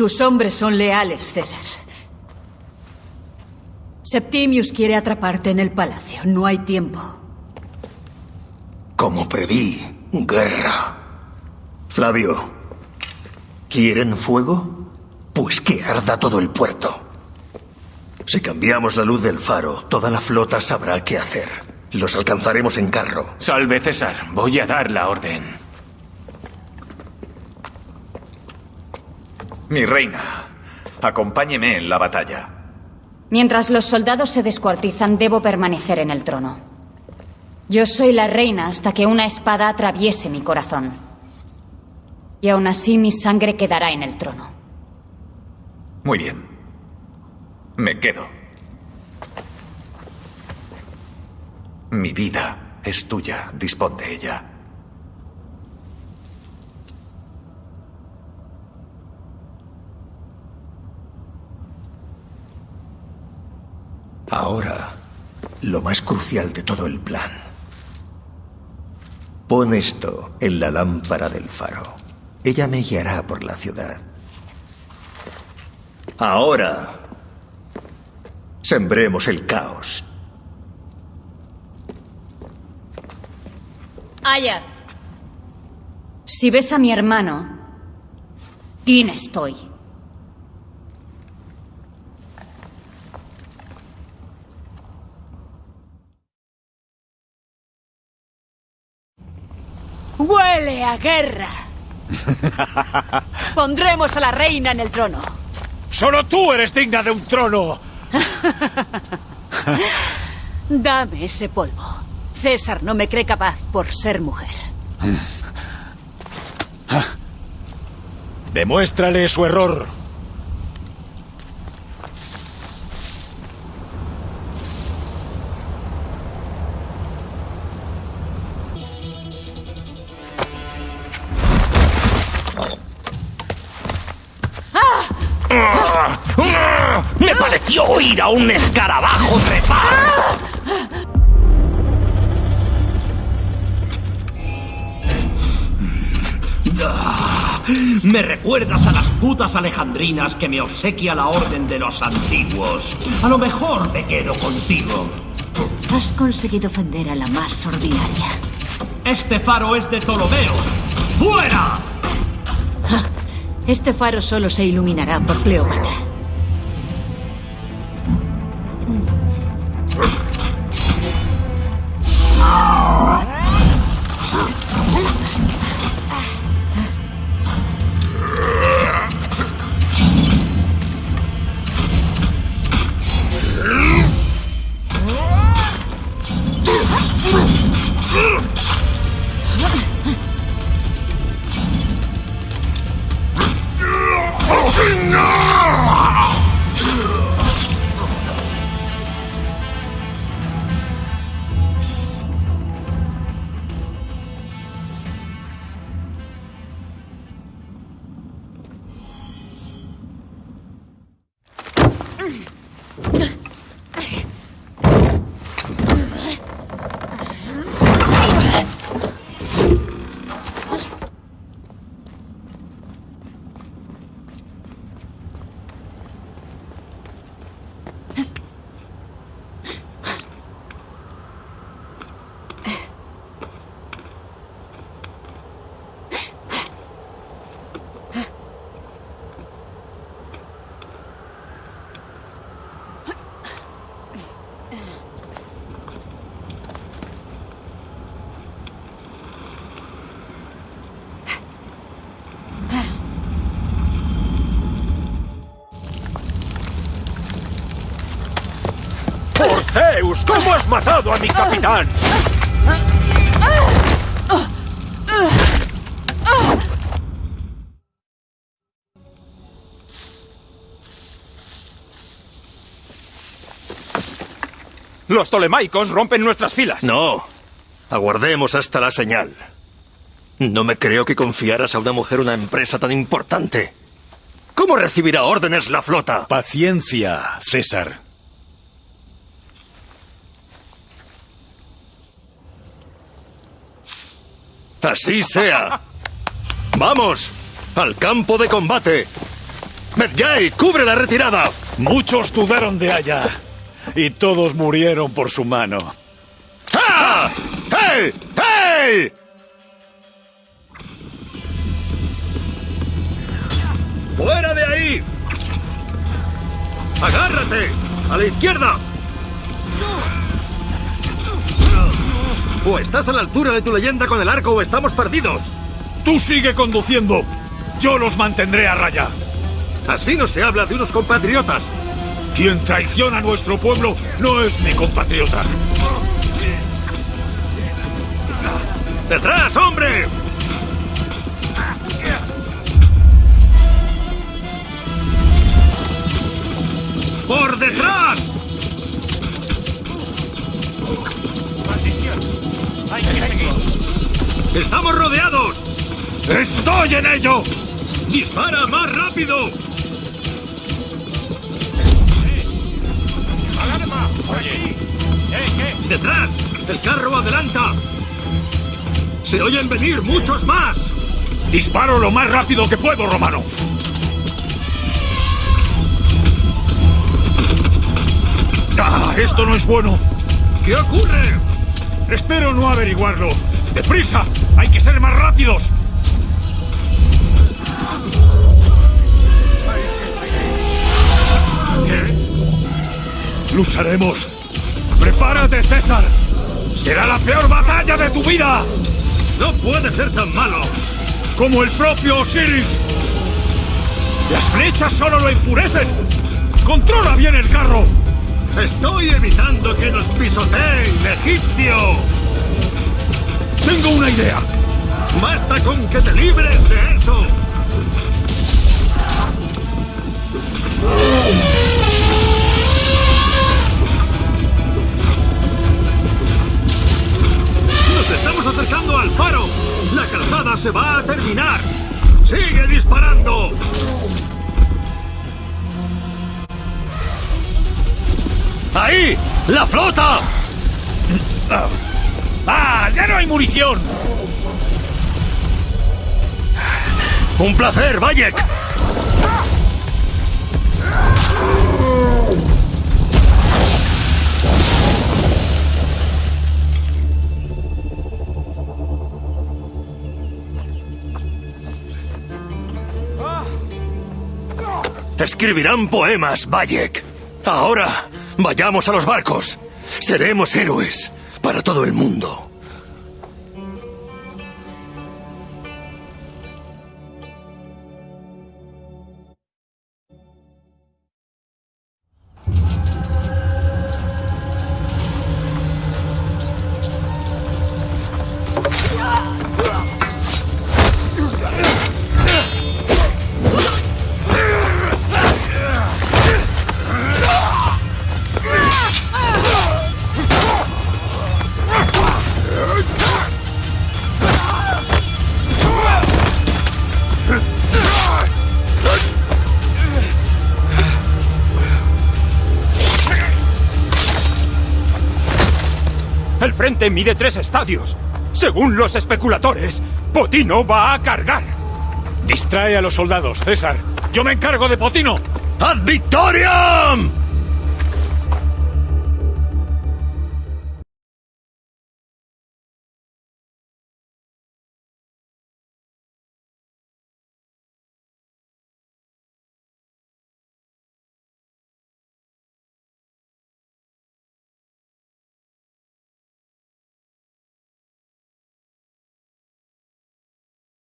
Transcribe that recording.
Tus hombres son leales, César. Septimius quiere atraparte en el palacio. No hay tiempo. Como preví, guerra. Flavio, ¿quieren fuego? Pues que arda todo el puerto. Si cambiamos la luz del faro, toda la flota sabrá qué hacer. Los alcanzaremos en carro. Salve, César. Voy a dar la orden. Mi reina, acompáñeme en la batalla. Mientras los soldados se descuartizan, debo permanecer en el trono. Yo soy la reina hasta que una espada atraviese mi corazón. Y aún así mi sangre quedará en el trono. Muy bien. Me quedo. Mi vida es tuya. Dispón de ella. Ahora, lo más crucial de todo el plan. Pon esto en la lámpara del faro. Ella me guiará por la ciudad. Ahora, sembremos el caos. Aya. Si ves a mi hermano, ¿quién estoy? ¡Huele a guerra! Pondremos a la reina en el trono. ¡Solo tú eres digna de un trono! Dame ese polvo. César no me cree capaz por ser mujer. Demuéstrale su error. Me pareció oír a un escarabajo trepar. Me recuerdas a las putas alejandrinas que me obsequia la orden de los antiguos. A lo mejor me quedo contigo. Has conseguido ofender a la más ordinaria. Este faro es de Ptolomeo. ¡Fuera! Este faro solo se iluminará por Cleopatra. Zeus! ¿Cómo has matado a mi capitán? Los tolemaicos rompen nuestras filas. No. Aguardemos hasta la señal. No me creo que confiaras a una mujer una empresa tan importante. ¿Cómo recibirá órdenes la flota? Paciencia, César. Así sea. ¡Vamos! ¡Al campo de combate! Medjay, cubre la retirada. Muchos dudaron de Aya. Y todos murieron por su mano. ¡Ah! ¡Hey! ¡Hey! ¡Fuera de ahí! ¡Agárrate! ¡A la izquierda! O estás a la altura de tu leyenda con el arco o estamos perdidos. Tú sigue conduciendo. Yo los mantendré a raya. Así no se habla de unos compatriotas. Quien traiciona a nuestro pueblo no es mi compatriota. ¡Detrás, hombre! ¡Estoy ello! ¡Dispara más rápido! ¡Detrás! ¡El carro adelanta! ¡Se oyen venir muchos más! Disparo lo más rápido que puedo, Romano. ¡Ah! Esto no es bueno. ¿Qué ocurre? Espero no averiguarlo. ¡Deprisa! ¡Hay que ser más rápidos! Lucharemos. ¡Prepárate, César! ¡Será la peor batalla de tu vida! ¡No puede ser tan malo! ¡Como el propio Osiris! ¡Las flechas solo lo enfurecen! ¡Controla bien el carro! ¡Estoy evitando que nos pisoteen, egipcio! ¡Tengo una idea! ¡Basta con que te libres de eso! ¡Nos estamos acercando al faro! ¡La calzada se va a terminar! ¡Sigue disparando! ¡Ahí! ¡La flota! ¡Ah! ¡Ya no hay munición! ¡Un placer, Bayek! Escribirán poemas, Bayek. Ahora, vayamos a los barcos. Seremos héroes para todo el mundo. El frente mide tres estadios. Según los especuladores, Potino va a cargar. Distrae a los soldados, César. Yo me encargo de Potino. ¡Ad victoriam!